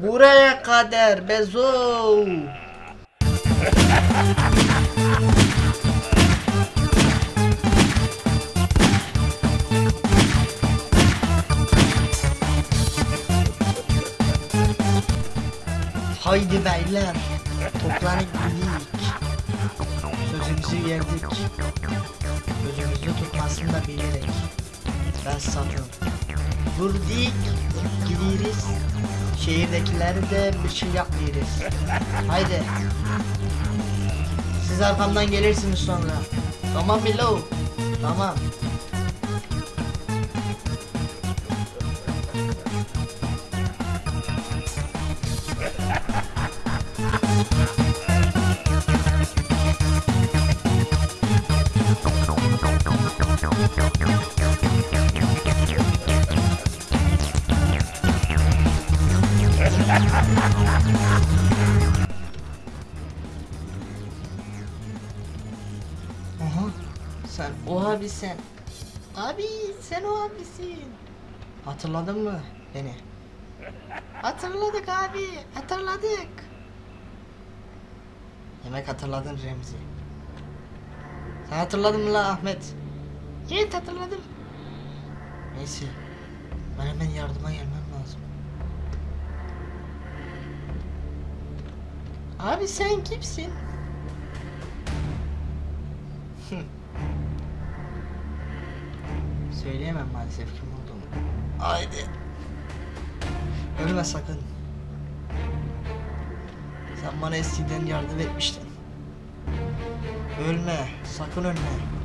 Buraya kadar Bezo. Haydi beyler. Toplanıp gidik. Sözümüzü verdik. Gözümüzü tutmasını da bilerek. Ben satın. Vurdik. Gideriz. Şehirdekileri de bir şey yapmayırız. Haydi. Siz arkamdan gelirsiniz sonra. Tamam Milo. Tamam. Abi sen. Abi sen o abisin. Hatırladın mı beni? Hatırladık abi. Hatırladık. Demek hatırladın Remzi. Sen hatırladın mı la Ahmet? Evet hatırladım. Neyse. Ben hemen yardıma gelmem lazım. Abi sen kimsin? Söyleyemem maalesef kim olduğumu. Haydi. Ölme sakın. Sen bana eskiden yardım etmiştin. Ölme, sakın ölme.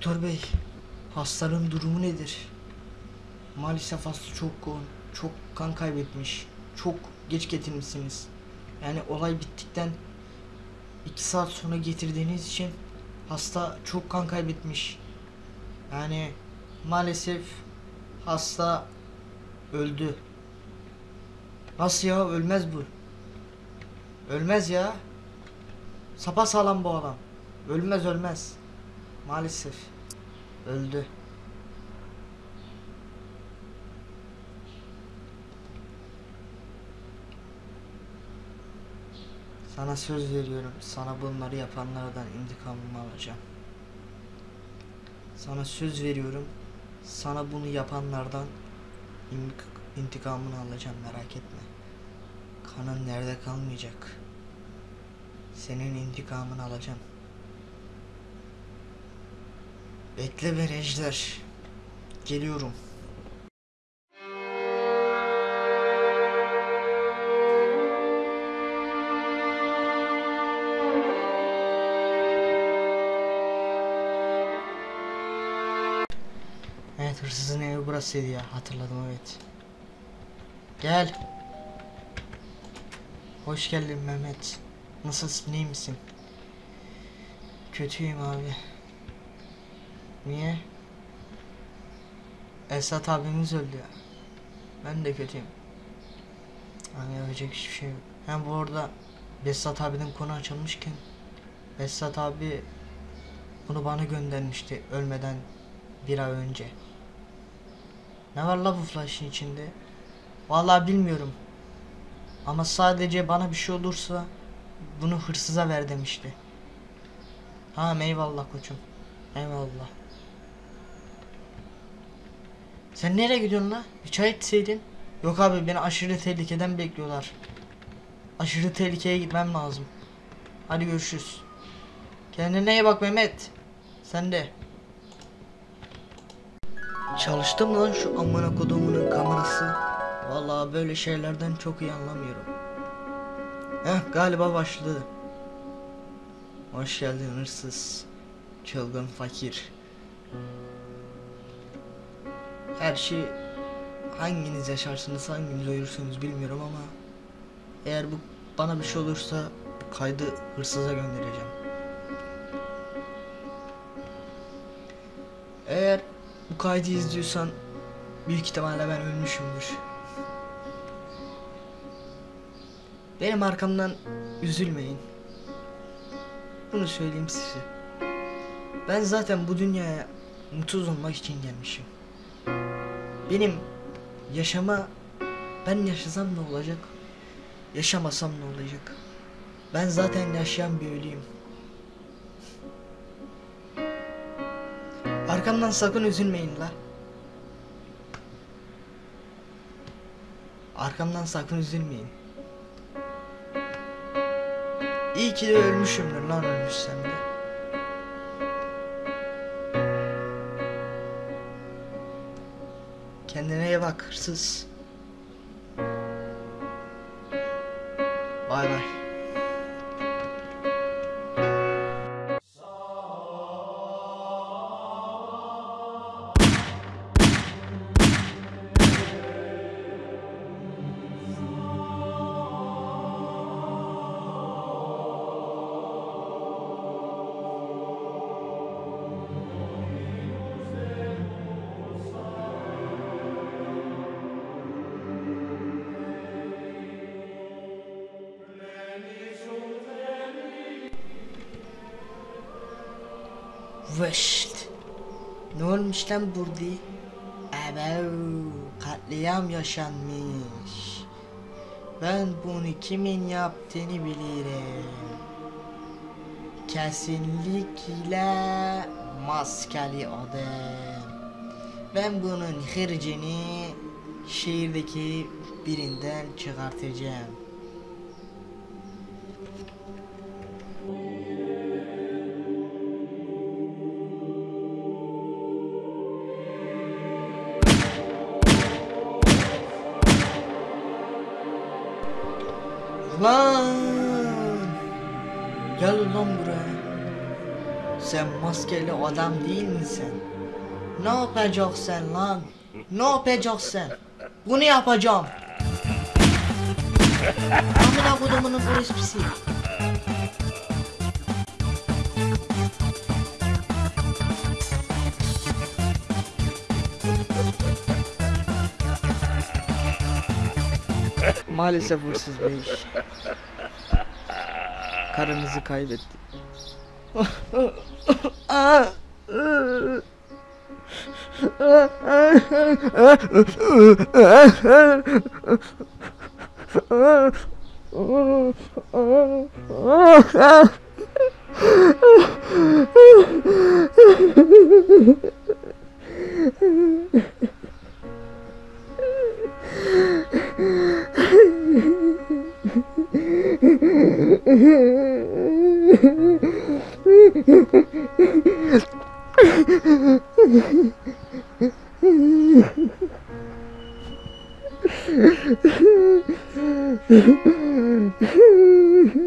Doktor bey, hastanın durumu nedir? Maalesef hasta çok yoğun, çok kan kaybetmiş, çok geç getirmişsiniz. Yani olay bittikten iki saat sonra getirdiğiniz için hasta çok kan kaybetmiş. Yani maalesef hasta öldü. Nasıl ya ölmez bu? Ölmez ya. Sapa sağlam bu adam. Ölmez ölmez. Maalesef öldü. Sana söz veriyorum. Sana bunları yapanlardan intikamımı alacağım. Sana söz veriyorum. Sana bunu yapanlardan in- intikamını alacağım merak etme. Kanın nerede kalmayacak. Senin intikamını alacağım. Bekle be Ejder. Geliyorum. Evet hırsızın evi burasıydı ya hatırladım evet. Gel. Hoş geldin Mehmet. Nasılsın iyi misin? Kötüyüm abi. Niye? Esat abimiz öldü ya. Ben de kötüyüm. Hani yapacak hiçbir şey yok. Hem bu arada Besat abiden konu açılmışken Besat abi bunu bana göndermişti ölmeden bir ay önce. Ne var la bu flash'ın içinde? Vallahi bilmiyorum. Ama sadece bana bir şey olursa bunu hırsıza ver demişti. Ha eyvallah koçum. Eyvallah. Sen nereye gidiyorsun la? Bir çay içseydin. Yok abi beni aşırı tehlikeden bekliyorlar. Aşırı tehlikeye gitmem lazım. Hadi görüşürüz. Kendine iyi bak Mehmet. Sen de. Çalıştı mı lan şu amına kodumunun kamerası? Vallahi böyle şeylerden çok iyi anlamıyorum. Heh galiba başladı. Hoş geldin hırsız. Çılgın fakir. Her şey hanginiz yaşarsınız hanginiz ölürsünüz bilmiyorum ama eğer bu bana bir şey olursa bu kaydı hırsıza göndereceğim. Eğer bu kaydı izliyorsan büyük ihtimalle ben ölmüşümdür. Benim arkamdan üzülmeyin. Bunu söyleyeyim size. Ben zaten bu dünyaya mutsuz olmak için gelmişim. Benim yaşama ben yaşasam ne olacak? Yaşamasam ne olacak? Ben zaten yaşayan bir ölüyüm. Arkamdan sakın üzülmeyin la. Arkamdan sakın üzülmeyin. İyi ki de ölmüşümdür lan ölmüşsem de. İyi bak hırsız. Bay bay. Vışt. Ne olmuş lan burada? Ebev, katliam yaşanmış. Ben bunu kimin yaptığını bilirim. Kesinlikle maskeli adam. Ben bunun hırcını şehirdeki birinden çıkartacağım. Lan! Gel lan buraya. Sen maskeli adam değil misin? Ne yapacaksın lan? Ne yapacaksın? Bunu yapacağım. Amına kodumunun orospisi. Maalesef hırsız bey. Karınızı kaybetti.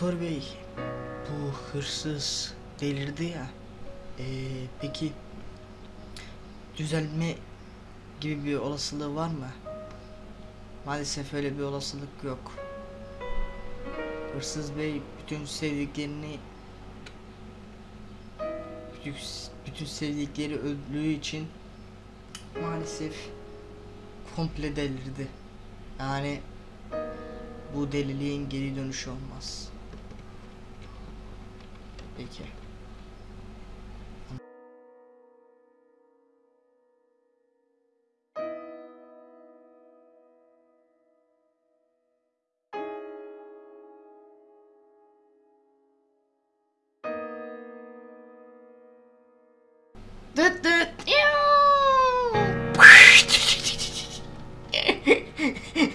Doktor bey, bu hırsız delirdi ya. Ee, peki düzelme gibi bir olasılığı var mı? Maalesef öyle bir olasılık yok. Hırsız bey bütün sevdiklerini bütün, sevdikleri öldüğü için maalesef komple delirdi. Yani Bu deliliğin geri dönüşü olmaz. эти.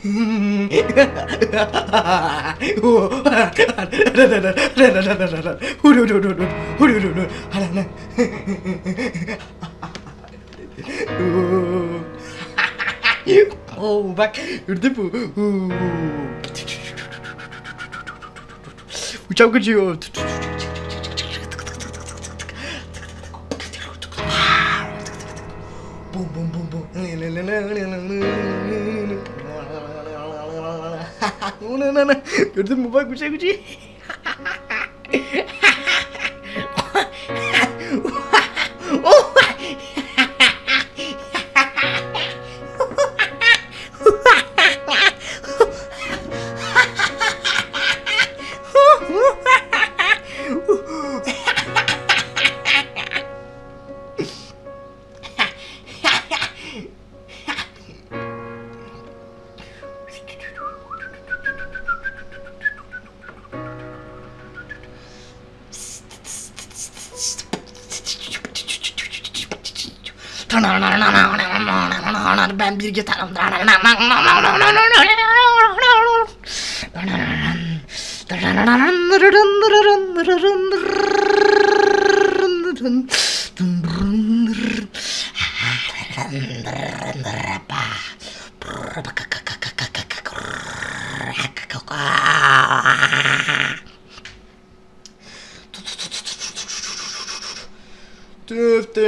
Mm-hmm. 후루루루루 후루루루 하라는 어우 막 유튜브 우정그지요 붐붐붐붐 Não, não, não, não. Eu tenho meu pai com o Chico de. Ben bir gitarım. Tüf